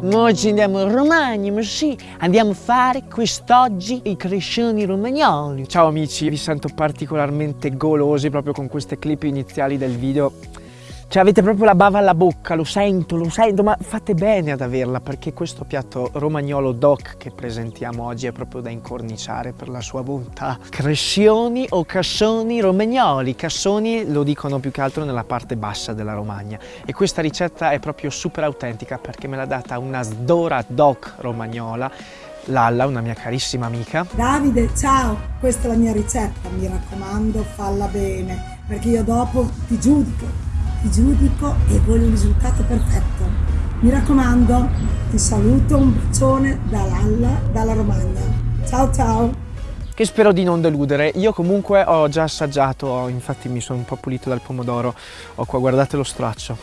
Oggi andiamo in Romagna, ma sì, andiamo a fare quest'oggi i crescioni romagnoli. Ciao amici, vi sento particolarmente golosi proprio con queste clip iniziali del video. Cioè avete proprio la bava alla bocca, lo sento, lo sento, ma fate bene ad averla perché questo piatto romagnolo doc che presentiamo oggi è proprio da incorniciare per la sua bontà. Crescioni o cassoni romagnoli, cassoni lo dicono più che altro nella parte bassa della Romagna e questa ricetta è proprio super autentica perché me l'ha data una sdora doc romagnola Lalla, una mia carissima amica. Davide, ciao, questa è la mia ricetta, mi raccomando, falla bene, perché io dopo ti giudico ti giudico e voglio un risultato perfetto. Mi raccomando, ti saluto, un bacione da Lalla, dalla Romagna. Ciao ciao! che spero di non deludere. Io comunque ho già assaggiato, infatti mi sono un po' pulito dal pomodoro. Ho qua, guardate lo straccio.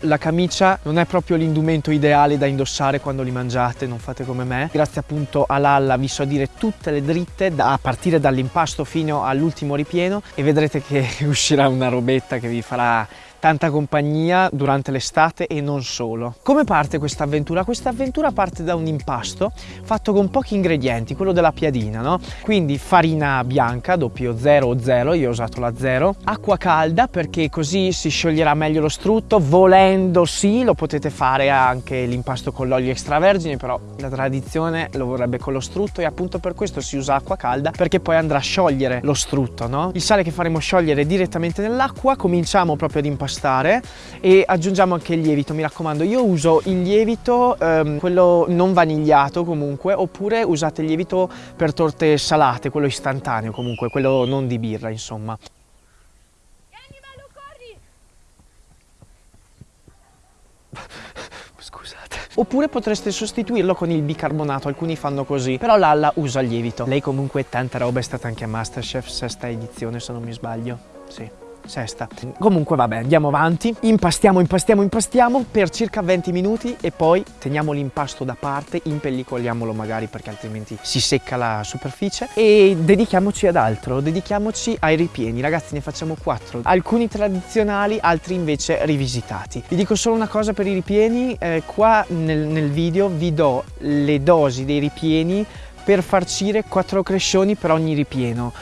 La camicia non è proprio l'indumento ideale da indossare quando li mangiate, non fate come me. Grazie appunto a Lalla vi so dire tutte le dritte da, a partire dall'impasto fino all'ultimo ripieno e vedrete che uscirà una robetta che vi farà tanta compagnia durante l'estate e non solo. Come parte questa avventura? Questa avventura parte da un impasto fatto con pochi ingredienti, quello della piadina, no? Quindi farina bianca, doppio 0 o 0, io ho usato la 0, acqua calda perché così si scioglierà meglio lo strutto, volendo sì, lo potete fare anche l'impasto con l'olio extravergine, però la tradizione lo vorrebbe con lo strutto e appunto per questo si usa acqua calda perché poi andrà a sciogliere lo strutto, no? Il sale che faremo sciogliere direttamente nell'acqua, cominciamo proprio ad impastare impastare e aggiungiamo anche il lievito, mi raccomando. Io uso il lievito, ehm, quello non vanigliato comunque, oppure usate il lievito per torte salate, quello istantaneo comunque, quello non di birra insomma. Scusate. Oppure potreste sostituirlo con il bicarbonato, alcuni fanno così, però Lalla usa il lievito. Lei comunque tanta roba è stata anche a Masterchef, sesta edizione se non mi sbaglio. Sì sesta. Comunque vabbè, andiamo avanti, impastiamo, impastiamo, impastiamo per circa 20 minuti e poi teniamo l'impasto da parte, impellicoliamolo magari perché altrimenti si secca la superficie e dedichiamoci ad altro, dedichiamoci ai ripieni. Ragazzi ne facciamo quattro, alcuni tradizionali, altri invece rivisitati. Vi dico solo una cosa per i ripieni, eh, qua nel, nel video vi do le dosi dei ripieni per farcire quattro crescioni per ogni ripieno.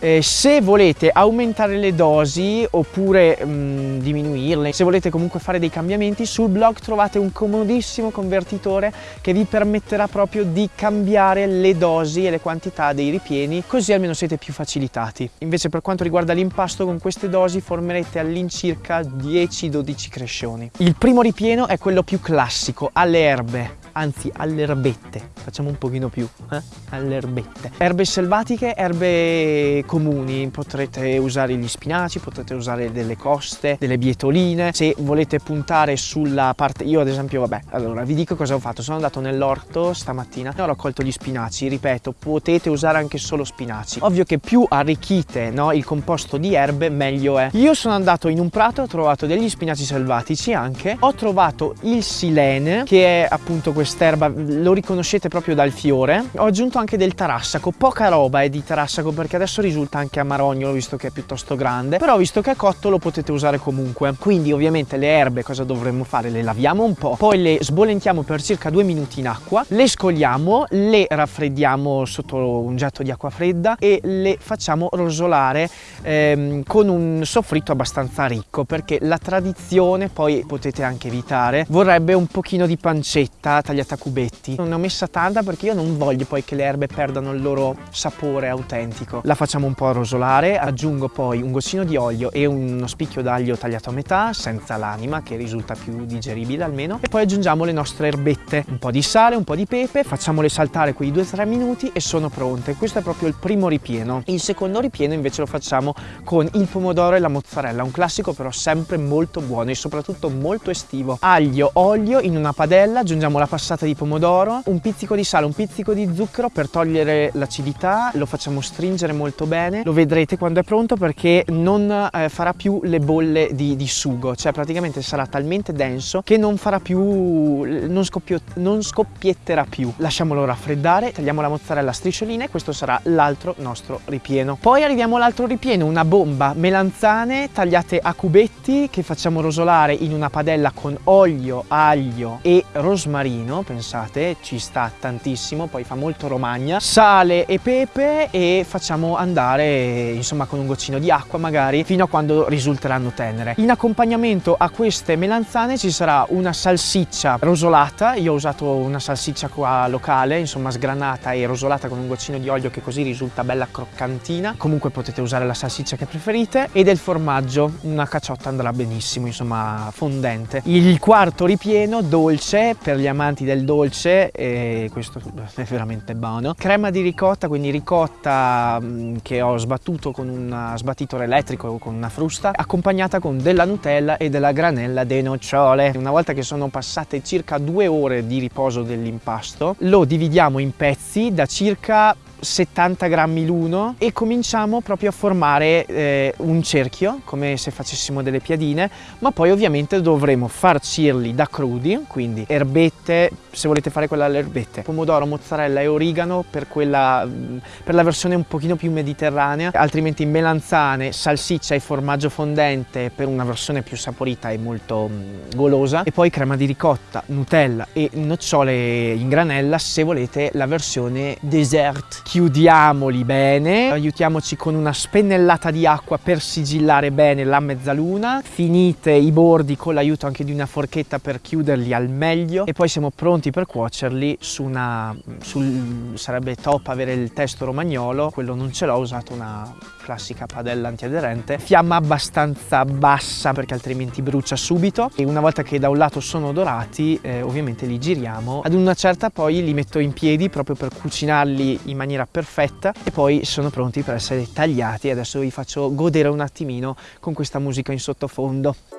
Eh, se volete aumentare le dosi oppure mh, mm, diminuirle, se volete comunque fare dei cambiamenti, sul blog trovate un comodissimo convertitore che vi permetterà proprio di cambiare le dosi e le quantità dei ripieni, così almeno siete più facilitati. Invece per quanto riguarda l'impasto, con queste dosi formerete all'incirca 10-12 crescioni. Il primo ripieno è quello più classico, alle erbe anzi alle erbette, facciamo un pochino più, eh? alle erbette. Erbe selvatiche, erbe comuni, potrete usare gli spinaci, potrete usare delle coste, delle bietoline, se volete puntare sulla parte, io ad esempio vabbè, allora vi dico cosa ho fatto, sono andato nell'orto stamattina e ho raccolto gli spinaci, ripeto, potete usare anche solo spinaci. Ovvio che più arricchite no, il composto di erbe meglio è. Io sono andato in un prato, ho trovato degli spinaci selvatici anche, ho trovato il silene che è appunto questo quest'erba lo riconoscete proprio dal fiore. Ho aggiunto anche del tarassaco, poca roba è di tarassaco perché adesso risulta anche amarognolo visto che è piuttosto grande, però visto che è cotto lo potete usare comunque. Quindi ovviamente le erbe cosa dovremmo fare? Le laviamo un po', poi le sbollentiamo per circa due minuti in acqua, le scogliamo, le raffreddiamo sotto un getto di acqua fredda e le facciamo rosolare ehm, con un soffritto abbastanza ricco perché la tradizione, poi potete anche evitare, vorrebbe un pochino di pancetta tagliata tagliata a cubetti. Non ne ho messa tanta perché io non voglio poi che le erbe perdano il loro sapore autentico. La facciamo un po' rosolare, aggiungo poi un goccino di olio e uno spicchio d'aglio tagliato a metà, senza l'anima che risulta più digeribile almeno. E poi aggiungiamo le nostre erbette, un po' di sale, un po' di pepe, facciamole saltare quei 2-3 minuti e sono pronte. Questo è proprio il primo ripieno. Il secondo ripieno invece lo facciamo con il pomodoro e la mozzarella, un classico però sempre molto buono e soprattutto molto estivo. Aglio, olio in una padella, aggiungiamo la passata passata di pomodoro, un pizzico di sale, un pizzico di zucchero per togliere l'acidità, lo facciamo stringere molto bene, lo vedrete quando è pronto perché non eh, farà più le bolle di, di, sugo, cioè praticamente sarà talmente denso che non farà più, non, scoppio, non scoppietterà più. Lasciamolo raffreddare, tagliamo la mozzarella a striscioline e questo sarà l'altro nostro ripieno. Poi arriviamo all'altro ripieno, una bomba melanzane tagliate a cubetti che facciamo rosolare in una padella con olio, aglio e rosmarino pecorino, pensate, ci sta tantissimo, poi fa molto romagna, sale e pepe e facciamo andare insomma con un goccino di acqua magari fino a quando risulteranno tenere. In accompagnamento a queste melanzane ci sarà una salsiccia rosolata, io ho usato una salsiccia qua locale, insomma sgranata e rosolata con un goccino di olio che così risulta bella croccantina, comunque potete usare la salsiccia che preferite e del formaggio, una cacciotta andrà benissimo, insomma fondente. Il quarto ripieno dolce per gli amanti del dolce e questo è veramente buono. Crema di ricotta, quindi ricotta mm, che ho sbattuto con un sbattitore elettrico o con una frusta, accompagnata con della Nutella e della granella de nocciole. Una volta che sono passate circa due ore di riposo dell'impasto, lo dividiamo in pezzi da circa 70 grammi l'uno e cominciamo proprio a formare eh, un cerchio come se facessimo delle piadine ma poi ovviamente dovremo farcirli da crudi quindi erbette se volete fare quella alle erbette pomodoro mozzarella e origano per quella mm, per la versione un pochino più mediterranea altrimenti melanzane salsiccia e formaggio fondente per una versione più saporita e molto mm, golosa e poi crema di ricotta nutella e nocciole in granella se volete la versione dessert chiudiamoli bene, aiutiamoci con una spennellata di acqua per sigillare bene la mezzaluna, finite i bordi con l'aiuto anche di una forchetta per chiuderli al meglio. E poi siamo pronti per cuocerli su una, sul, sarebbe top avere il testo romagnolo, quello non ce l'ho, ho usato una classica padella antiaderente, fiamma abbastanza bassa perché altrimenti brucia subito. E una volta che da un lato sono dorati eh, ovviamente li giriamo, ad una certa poi li metto in piedi proprio per cucinarli in maniera perfetta e poi sono pronti per essere tagliati adesso vi faccio godere un attimino con questa musica in sottofondo.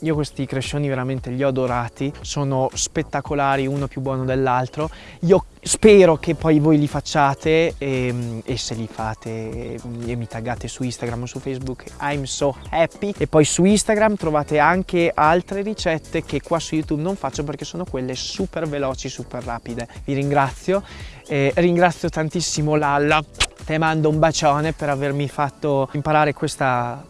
Io questi crescioni veramente li ho adorati, sono spettacolari, uno più buono dell'altro. Io spero che poi voi li facciate e, e, se li fate e mi taggate su Instagram o su Facebook I'm so happy e poi su Instagram trovate anche altre ricette che qua su YouTube non faccio perché sono quelle super veloci, super rapide. Vi ringrazio, eh, ringrazio tantissimo Lalla, te mando un bacione per avermi fatto imparare questa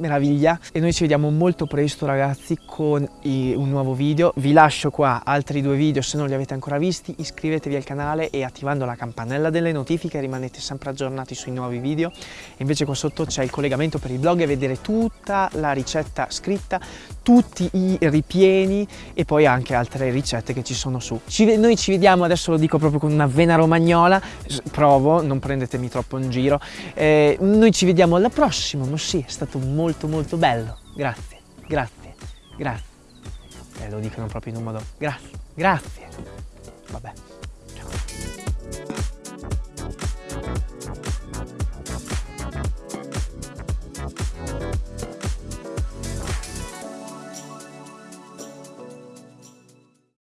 meraviglia. E noi ci vediamo molto presto ragazzi con un nuovo video. Vi lascio qua altri due video se non li avete ancora visti iscrivetevi al canale e attivando la campanella delle notifiche rimanete sempre aggiornati sui nuovi video. E invece qua sotto c'è il collegamento per il blog e vedere tutta la ricetta scritta tutti i ripieni e poi anche altre ricette che ci sono su ci, noi ci vediamo adesso lo dico proprio con una vena romagnola provo non prendetemi troppo in giro eh, noi ci vediamo alla prossima ma sì è stato molto molto bello. Grazie, grazie, grazie. Eh, lo dicono proprio in un modo. Grazie, grazie. Vabbè.